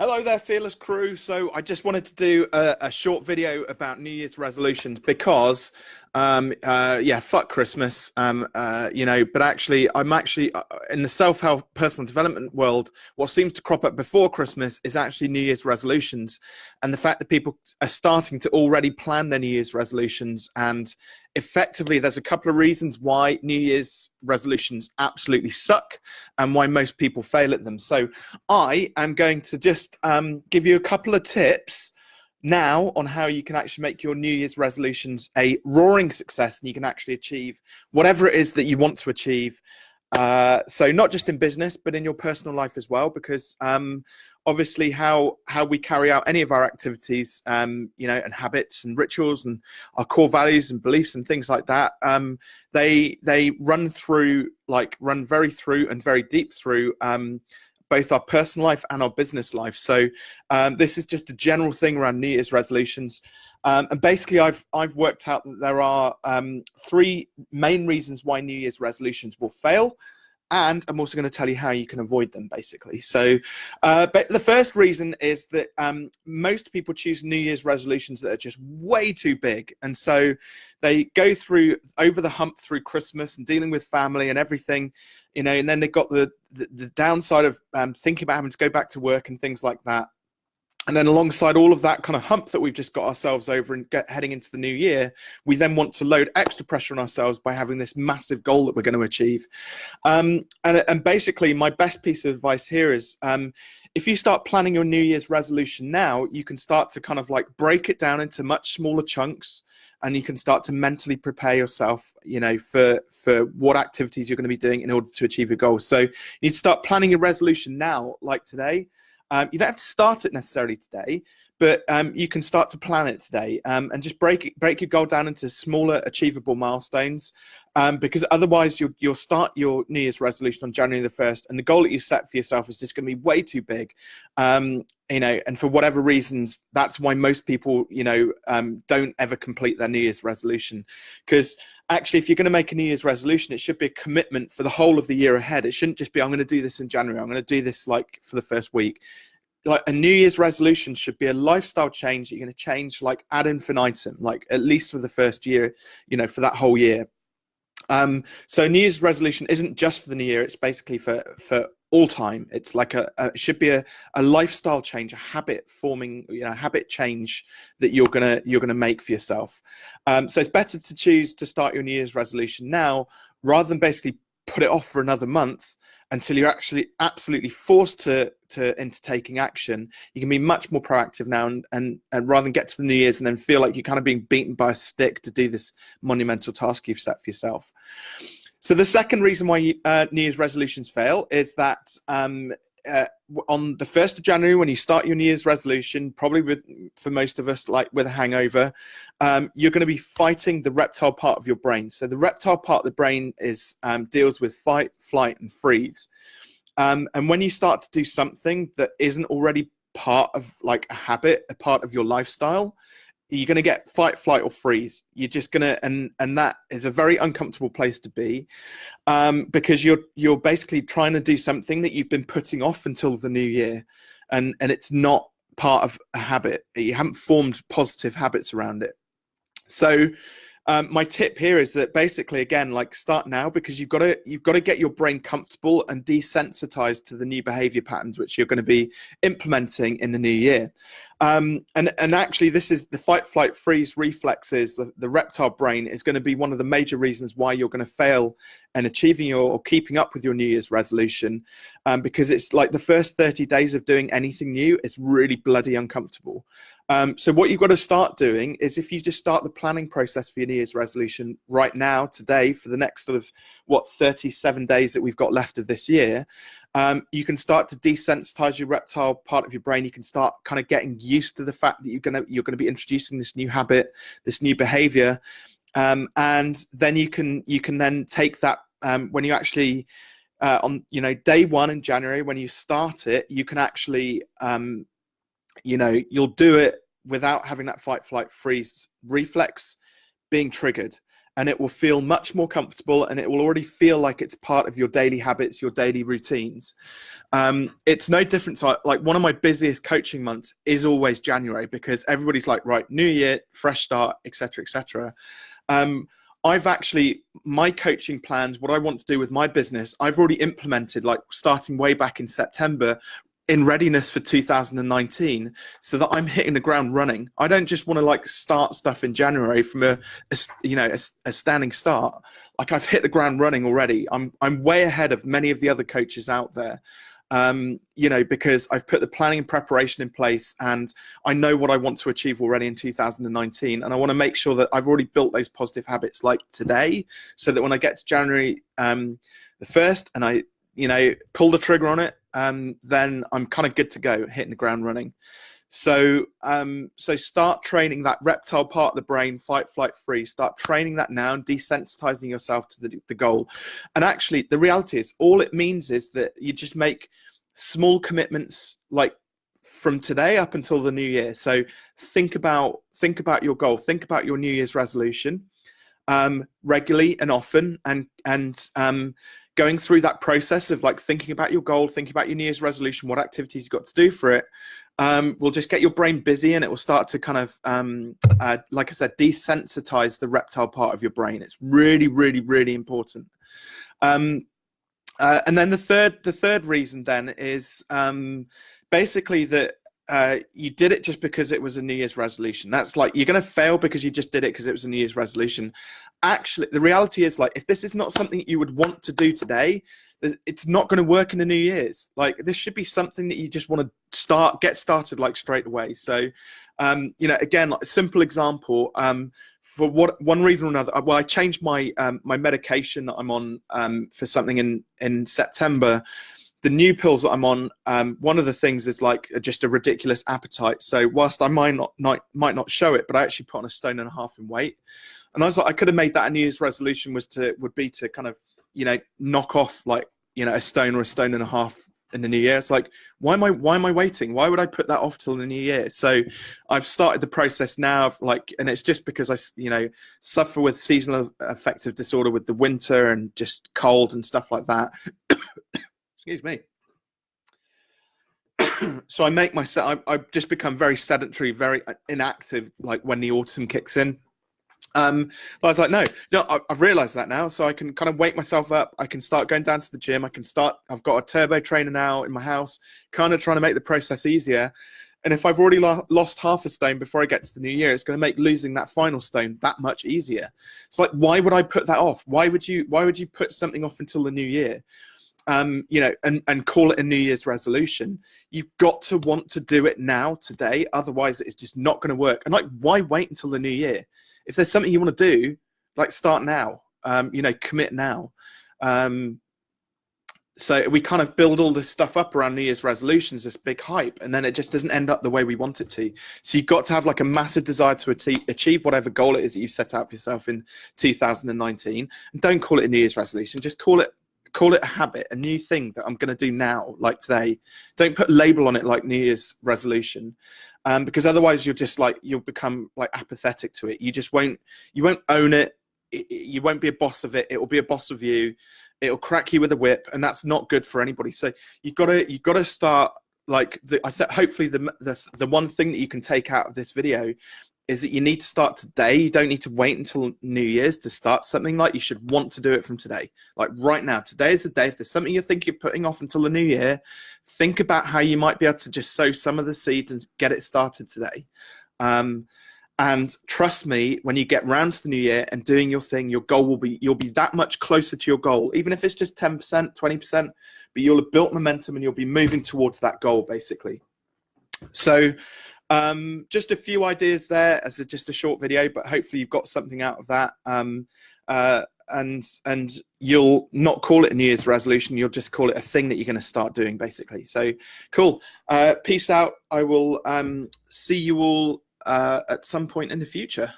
Hello there, Fearless Crew. So I just wanted to do a, a short video about New Year's resolutions because, um, uh, yeah, fuck Christmas, um, uh, you know, but actually I'm actually uh, in the self-help personal development world, what seems to crop up before Christmas is actually New Year's resolutions. And the fact that people are starting to already plan their New Year's resolutions and effectively there's a couple of reasons why New Year's resolutions absolutely suck and why most people fail at them. So I am going to just um, give you a couple of tips now on how you can actually make your New Year's resolutions a roaring success and you can actually achieve whatever it is that you want to achieve uh, so not just in business, but in your personal life as well, because um, obviously how how we carry out any of our activities, um, you know, and habits and rituals and our core values and beliefs and things like that, um, they they run through like run very through and very deep through um, both our personal life and our business life. So um, this is just a general thing around New Year's resolutions. Um, and basically, I've I've worked out that there are um, three main reasons why New Year's resolutions will fail, and I'm also going to tell you how you can avoid them. Basically, so uh, but the first reason is that um, most people choose New Year's resolutions that are just way too big, and so they go through over the hump through Christmas and dealing with family and everything, you know, and then they've got the the, the downside of um, thinking about having to go back to work and things like that and then alongside all of that kind of hump that we've just got ourselves over and get heading into the new year, we then want to load extra pressure on ourselves by having this massive goal that we're going to achieve. Um, and, and basically, my best piece of advice here is um, if you start planning your New Year's resolution now, you can start to kind of like break it down into much smaller chunks and you can start to mentally prepare yourself, you know, for, for what activities you're going to be doing in order to achieve your goal. So you need to start planning your resolution now, like today. Um, you don't have to start it necessarily today, but um, you can start to plan it today um, and just break break your goal down into smaller achievable milestones um, because otherwise you'll, you'll start your New Year's resolution on January the 1st and the goal that you set for yourself is just going to be way too big. Um, you know, and for whatever reasons, that's why most people, you know, um, don't ever complete their New Year's resolution. Because actually, if you're going to make a New Year's resolution, it should be a commitment for the whole of the year ahead. It shouldn't just be, I'm going to do this in January. I'm going to do this like for the first week like a New Year's resolution should be a lifestyle change that you're going to change like ad infinitum, like at least for the first year, you know, for that whole year. Um, so New Year's resolution isn't just for the new year; it's basically for for all time. It's like a, a it should be a, a lifestyle change, a habit forming, you know, habit change that you're gonna you're gonna make for yourself. Um, so it's better to choose to start your New Year's resolution now rather than basically put it off for another month until you're actually absolutely forced to to into taking action you can be much more proactive now and, and and rather than get to the new year's and then feel like you're kind of being beaten by a stick to do this monumental task you've set for yourself so the second reason why uh, new year's resolutions fail is that um, uh, on the 1st of January, when you start your New Year's resolution, probably with, for most of us, like with a hangover, um, you're going to be fighting the reptile part of your brain. So the reptile part of the brain is um, deals with fight, flight, and freeze. Um, and when you start to do something that isn't already part of like a habit, a part of your lifestyle, you're going to get fight flight or freeze. You're just going to and and that is a very uncomfortable place to be um, because you're you're basically trying to do something that you've been putting off until the new year and and it's not part of a habit. You haven't formed positive habits around it. So um, my tip here is that basically again like start now because you've got to you've got to get your brain comfortable and desensitized to the new behavior patterns which you're going to be implementing in the new year um, and and actually this is the fight flight freeze reflexes the, the reptile brain is going to be one of the major reasons why you're going to fail in achieving your or keeping up with your new year's resolution um, because it's like the first 30 days of doing anything new is really bloody uncomfortable. Um, so what you've got to start doing is if you just start the planning process for your New Year's resolution right now, today, for the next sort of, what, 37 days that we've got left of this year, um, you can start to desensitize your reptile part of your brain. You can start kind of getting used to the fact that you're gonna you're gonna be introducing this new habit, this new behavior, um, and then you can you can then take that um, when you actually uh, on you know day one in January when you start it, you can actually um, you know, you'll do it without having that fight, flight, freeze reflex being triggered. and it will feel much more comfortable and it will already feel like it's part of your daily habits, your daily routines. Um, it's no different like one of my busiest coaching months is always January because everybody's like, right, new year, fresh start, etc., etc. Um, I've actually my coaching plans, what I want to do with my business, I've already implemented like starting way back in September in readiness for 2019 so that I'm hitting the ground running. I don't just want to like start stuff in January from a, a you know a, a, standing start. Like I've hit the ground running already. I'm I'm way ahead of many of the other coaches out there. Um, you know, because I've put the planning and preparation in place and I know what I want to achieve already in 2019. And I want to make sure that I've already built those positive habits like today so that when I get to January um, the 1st and I, you know, pull the trigger on it, um, then I'm kind of good to go, hitting the ground running. So, um, so start training that reptile part of the brain, fight, flight, freeze. Start training that now and desensitizing yourself to the, the goal. And actually, the reality is, all it means is that you just make small commitments, like from today up until the new year. So think about think about your goal. Think about your New Year's resolution um, regularly and often, and and um, going through that process of like thinking about your goal, thinking about your New Year's resolution, what activities you've got to do for it, um, will just get your brain busy and it will start to kind of, um, uh, like I said, desensitize the reptile part of your brain. It's really, really, really important. Um, uh, and then the third, the third reason then is um, basically that uh, you did it just because it was a New Year's resolution. That's like you're going to fail because you just did it because it was a New Year's resolution. Actually, the reality is like if this is not something you would want to do today, it's not going to work in the New Year's. Like this should be something that you just want to start, get started like straight away. So, um, you know, again, like a simple example. Um, for what one reason or another, well, I changed my um, my medication that I'm on um, for something in in September the new pills that I'm on, um, one of the things is like just a ridiculous appetite. So whilst I might not, not might not show it, but I actually put on a stone and a half in weight. And I was like, I could have made that a New Year's resolution was to would be to kind of you know knock off like you know a stone or a stone and a half in the new year. It's like why am I why am I waiting? Why would I put that off till the new year? So I've started the process now of like, and it's just because I you know suffer with seasonal affective disorder with the winter and just cold and stuff like that. Excuse me. so I make myself. I, just become very sedentary, very inactive. Like when the autumn kicks in. Um, but I was like, no, no, I, have realized that now. So I can kind of wake myself up. I can start going down to the gym. I can start, I've got a turbo trainer now in my house, kind of trying to make the process easier. And if I've already lo lost half a stone before I get to the new year, it's going to make losing that final stone that much easier. It's like, why would I put that off? Why would you, why would you put something off until the new year? Um, you know, and, and call it a New Year's resolution. You've got to want to do it now, today. Otherwise, it's just not going to work. And like, why wait until the new year? If there's something you want to do, like start now. Um, you know, commit now. Um, so we kind of build all this stuff up around New Year's resolutions, this big hype, and then it just doesn't end up the way we want it to. So you've got to have like a massive desire to achieve whatever goal it is that you've set out for yourself in 2019. And don't call it a New Year's resolution, just call it call it a habit, a new thing that I'm going to do now, like today. Don't put a label on it like New Year's resolution, um, because otherwise you'll just like you'll become like apathetic to it. You just won't you won't own it. You won't be a boss of it. It will be a boss of you. It'll crack you with a whip, and that's not good for anybody. So you've got to you've got to start like the, I th- hopefully the, the the one thing that you can take out of this video is that you need to start today. You don't need to wait until New Year's to start something like you should want to do it from today. Like right now, today is the day. If there's something you're thinking of putting off until the new year, think about how you might be able to just sow some of the seeds and get it started today. Um, and trust me, when you get round to the new year and doing your thing, your goal will be, you'll be that much closer to your goal, even if it's just 10%, 20%, but you'll have built momentum and you'll be moving towards that goal basically. So um, just a few ideas there as a, just a short video, but hopefully you've got something out of that. Um, uh, and and you'll not call it a New Year's resolution. You'll just call it a thing that you're going to start doing, basically. So cool. Uh, peace out. I will um, see you all uh, at some point in the future.